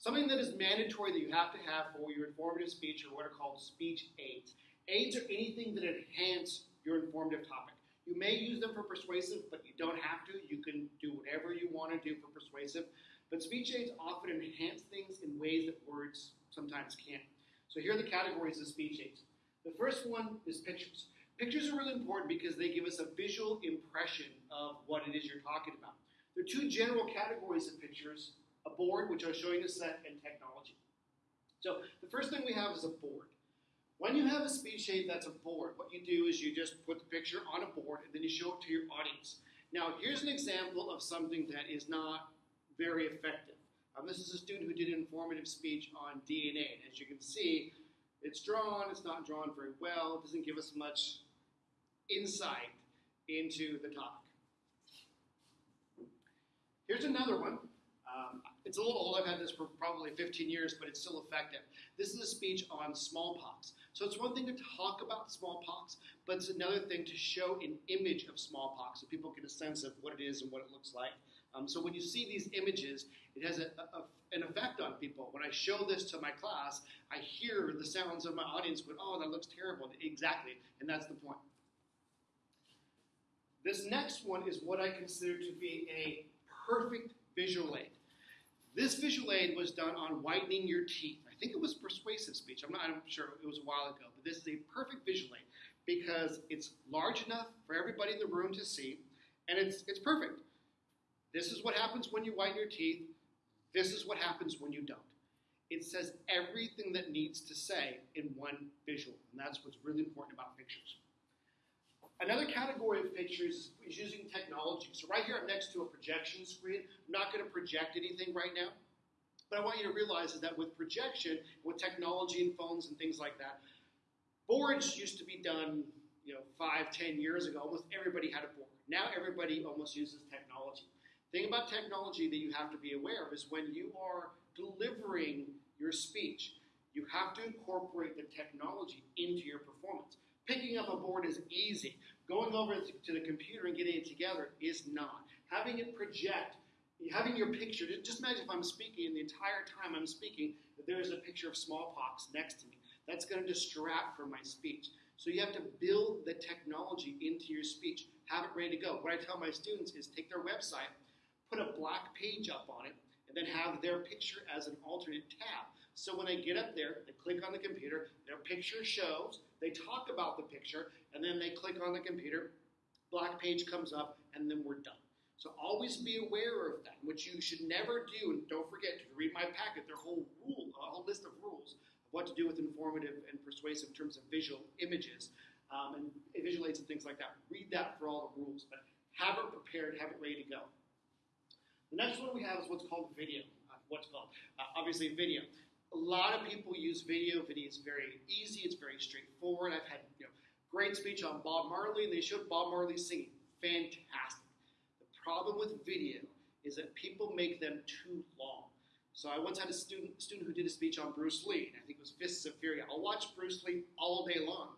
Something that is mandatory that you have to have for your informative speech are what are called speech aids. Aids are anything that enhance your informative topic. You may use them for persuasive, but you don't have to. You can do whatever you want to do for persuasive. But speech aids often enhance things in ways that words sometimes can't. So here are the categories of speech aids. The first one is pictures. Pictures are really important because they give us a visual impression of what it is you're talking about. There are two general categories of pictures a board, which I'll show you in a sec, and technology. So the first thing we have is a board. When you have a speech aid that's a board, what you do is you just put the picture on a board and then you show it to your audience. Now, here's an example of something that is not very effective. Um, this is a student who did an informative speech on DNA. And as you can see, it's drawn, it's not drawn very well, it doesn't give us much insight into the topic. Here's another one. It's a little old. I've had this for probably 15 years, but it's still effective. This is a speech on smallpox. So it's one thing to talk about smallpox, but it's another thing to show an image of smallpox so people get a sense of what it is and what it looks like. Um, so when you see these images, it has a, a, an effect on people. When I show this to my class, I hear the sounds of my audience going, oh, that looks terrible. Exactly, and that's the point. This next one is what I consider to be a perfect visual aid. This visual aid was done on whitening your teeth. I think it was persuasive speech. I'm not I'm sure. It was a while ago. But this is a perfect visual aid because it's large enough for everybody in the room to see, and it's, it's perfect. This is what happens when you whiten your teeth. This is what happens when you don't. It says everything that needs to say in one visual, and that's what's really important about pictures. Another category of pictures is using technology. So right here I'm next to a projection screen. I'm not going to project anything right now, but I want you to realize is that with projection, with technology and phones and things like that, boards used to be done, you know, five, ten years ago. Almost everybody had a board. Now everybody almost uses technology. Thing about technology that you have to be aware of is when you are delivering your speech, you have to incorporate the technology into your performance. Picking up a board is easy. Going over to the computer and getting it together is not. Having it project, having your picture, just imagine if I'm speaking and the entire time I'm speaking, that there's a picture of smallpox next to me. That's going to distract from my speech. So you have to build the technology into your speech. Have it ready to go. What I tell my students is take their website, put a black page up on it, and then have their picture as an alternate tab. So when they get up there, they click on the computer, their picture shows, they talk about the picture, and then they click on the computer, black page comes up, and then we're done. So always be aware of that, which you should never do, and don't forget to read my packet, their whole rule, a whole list of rules of what to do with informative and persuasive in terms of visual images um, and visual aids and things like that. Read that for all the rules, but have it prepared, have it ready to go. The next one we have is what's called video. Uh, what's called? Uh, obviously, video a lot of people use video. Video is very easy. It's very straightforward. I've had you know great speech on Bob Marley, and they showed Bob Marley singing. Fantastic. The problem with video is that people make them too long. So I once had a student student who did a speech on Bruce Lee, and I think it was Fists of Fury. I'll watch Bruce Lee all day long.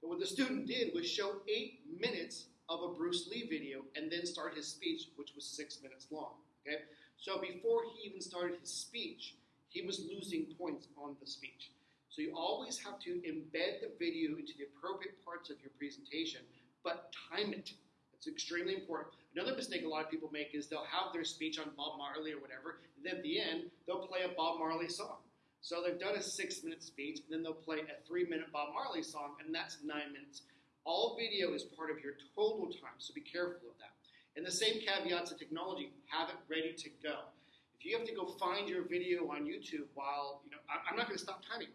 But what the student did was show eight minutes of a Bruce Lee video and then start his speech, which was six minutes long. Okay? So before he even started his speech, he was losing points on the speech. So you always have to embed the video into the appropriate parts of your presentation, but time it. It's extremely important. Another mistake a lot of people make is they'll have their speech on Bob Marley or whatever, and then at the end, they'll play a Bob Marley song. So they've done a six minute speech, and then they'll play a three minute Bob Marley song, and that's nine minutes. All video is part of your total time, so be careful of that. And the same caveats of technology, have it ready to go. If you have to go find your video on YouTube while, you know, I'm not going to stop timing.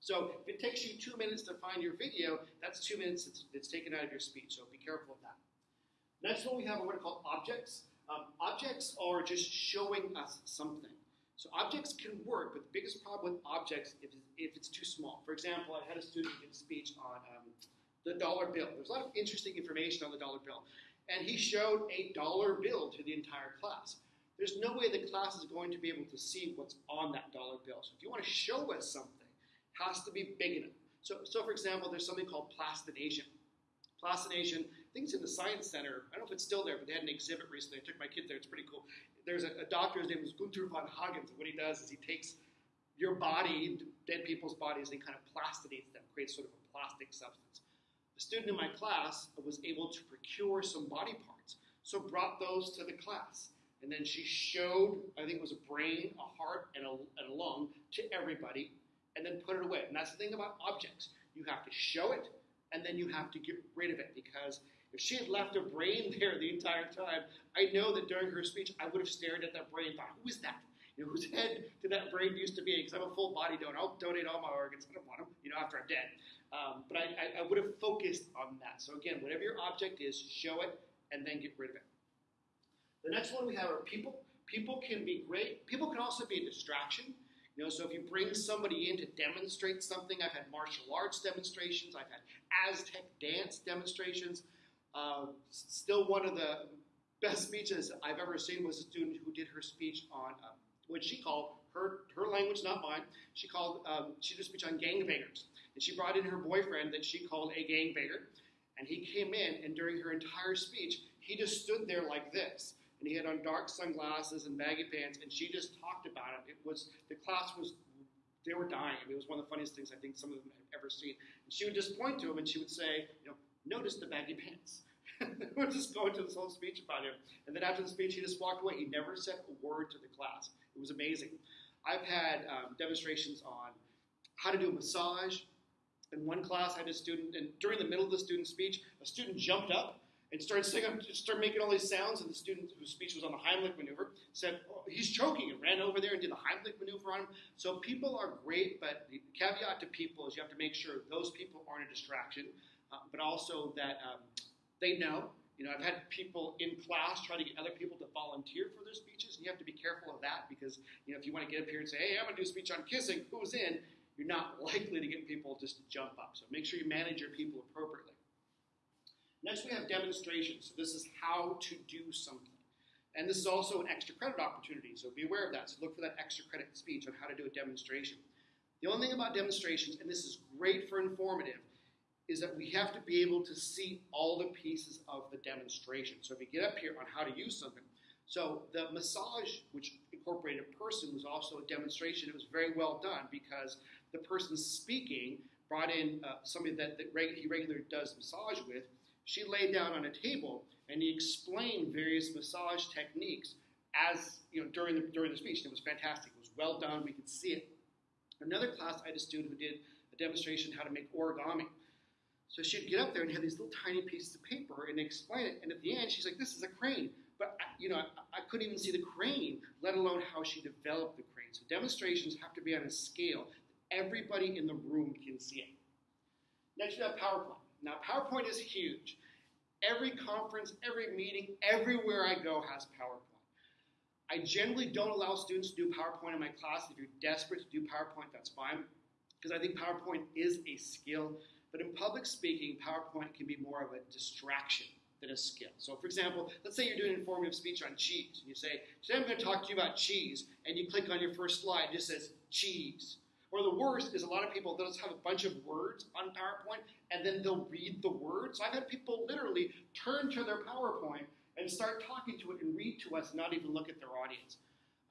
So if it takes you two minutes to find your video, that's two minutes that's, that's taken out of your speech. So be careful of that. Next one we have are what are called objects. Um, objects are just showing us something. So objects can work, but the biggest problem with objects is if it's too small. For example, I had a student give a speech on um, the dollar bill. There's a lot of interesting information on the dollar bill. And he showed a dollar bill to the entire class there's no way the class is going to be able to see what's on that dollar bill. So if you want to show us something, it has to be big enough. So, so for example, there's something called plastination. Plastination, I think it's in the Science Center. I don't know if it's still there, but they had an exhibit recently. I took my kid there. It's pretty cool. there's a, a doctor, his name is Gunther von Hagens, and what he does is he takes your body, dead people's bodies, and kind of plastinates them, creates sort of a plastic substance. A student in my class was able to procure some body parts, so brought those to the class. And then she showed, I think it was a brain, a heart, and a, and a lung to everybody, and then put it away. And that's the thing about objects. You have to show it, and then you have to get rid of it because if she had left a brain there the entire time, I know that during her speech I would have stared at that brain and thought, who is that? You know, whose head did that brain used to be? Because I'm a full body donor. I'll donate all my organs. I don't want them, you know, after I'm dead. Um, but I, I, I would have focused on that. So again, whatever your object is, show it and then get rid of it. The next one we have are people. People can be great. People can also be a distraction. You know, so if you bring somebody in to demonstrate something, I've had martial arts demonstrations, I've had Aztec dance demonstrations. Uh, still, one of the best speeches I've ever seen was a student who did her speech on um, what she called her her language, not mine. She called um, she did a speech on gangbangers, and she brought in her boyfriend that she called a gangbanger, and he came in, and during her entire speech, he just stood there like this, and he had on dark sunglasses and baggy pants, and she just talked about it. It was the class was they were dying. I mean, it was one of the funniest things I think some of them have ever seen. And she would just point to him, and she would say, you know, notice the baggy pants. we're just going to this whole speech about him. And then after the speech, he just walked away. He never said a word to the class. It was amazing. I've had um, demonstrations on how to do a massage. In one class, I had a student, and during the middle of the student's speech, a student jumped up and started singing, started making all these sounds. And the student whose speech was on the Heimlich maneuver said, oh, "He's choking," and ran over there and did the Heimlich maneuver on him. So people are great, but the caveat to people is you have to make sure those people aren't a distraction, uh, but also that um, they know. You know, I've had people in class try to get other people to volunteer for their speeches, and you have to be careful of that because, you know, if you want to get up here and say, hey, I'm going to do a speech on kissing, who's in? You're not likely to get people just to jump up. So make sure you manage your people appropriately. Next, we have demonstrations. So this is how to do something. And this is also an extra credit opportunity, so be aware of that. So look for that extra credit speech on how to do a demonstration. The only thing about demonstrations, and this is great for informative, is that we have to be able to see all the pieces of the demonstration. So if you get up here on how to use something, so the massage, which incorporated a person, was also a demonstration. It was very well done because the person speaking brought in uh, somebody that, that reg- he regularly does massage with. She laid down on a table and he explained various massage techniques as you know during the during the speech. It was fantastic. It was well done. We could see it. Another class, I had a student who did a demonstration how to make origami. So she'd get up there and have these little tiny pieces of paper and explain it. And at the end, she's like, "This is a crane." But you know, I, I couldn't even see the crane, let alone how she developed the crane. So demonstrations have to be on a scale that everybody in the room can see it. Next, you have PowerPoint. Now, PowerPoint is huge. Every conference, every meeting, everywhere I go has PowerPoint. I generally don't allow students to do PowerPoint in my class. If you're desperate to do PowerPoint, that's fine, because I think PowerPoint is a skill. But in public speaking, PowerPoint can be more of a distraction than a skill. So, for example, let's say you're doing an informative speech on cheese, and you say, Today I'm going to talk to you about cheese, and you click on your first slide, it just says cheese. Or the worst is a lot of people, they'll just have a bunch of words on PowerPoint, and then they'll read the words. I've had people literally turn to their PowerPoint and start talking to it and read to us, not even look at their audience.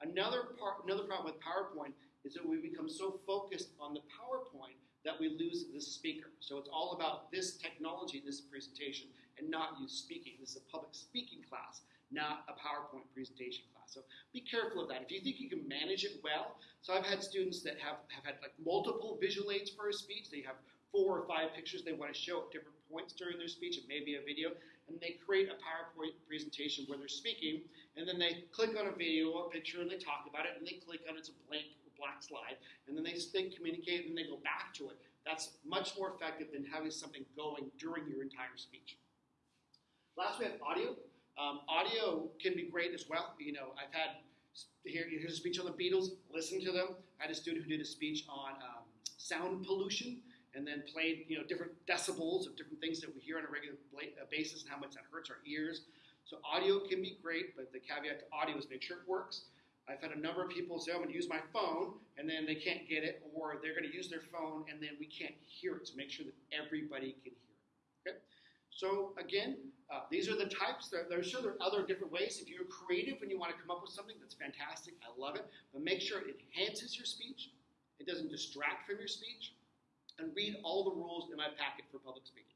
Another part, another problem with PowerPoint is that we become so focused on the PowerPoint that we lose the speaker. So it's all about this technology, this presentation, and not you speaking. This is a public speaking class, not a PowerPoint presentation class. So be careful of that. If you think you can manage it well, so I've had students that have, have had like multiple visual aids for a speech. They have four or five pictures they want to show at different points during their speech. and maybe a video, and they create a PowerPoint presentation where they're speaking, and then they click on a video or a picture and they talk about it, and they click on it's a blank black slide, and then they, just they communicate and then they go back to it. That's much more effective than having something going during your entire speech. Last, we have audio. Um, audio can be great as well. You know, I've had here, here's a speech on the Beatles. Listen to them. I had a student who did a speech on um, sound pollution and then played you know different decibels of different things that we hear on a regular basis and how much that hurts our ears. So audio can be great, but the caveat to audio is make sure it works. I've had a number of people say, I'm going to use my phone, and then they can't get it, or they're going to use their phone, and then we can't hear it. So make sure that everybody can hear it. Okay? So again, Uh, these are the types. There, I'm sure there are other different ways. If you're creative and you want to come up with something, that's fantastic. I love it. But make sure it enhances your speech. It doesn't distract from your speech. And read all the rules in my packet for public speaking.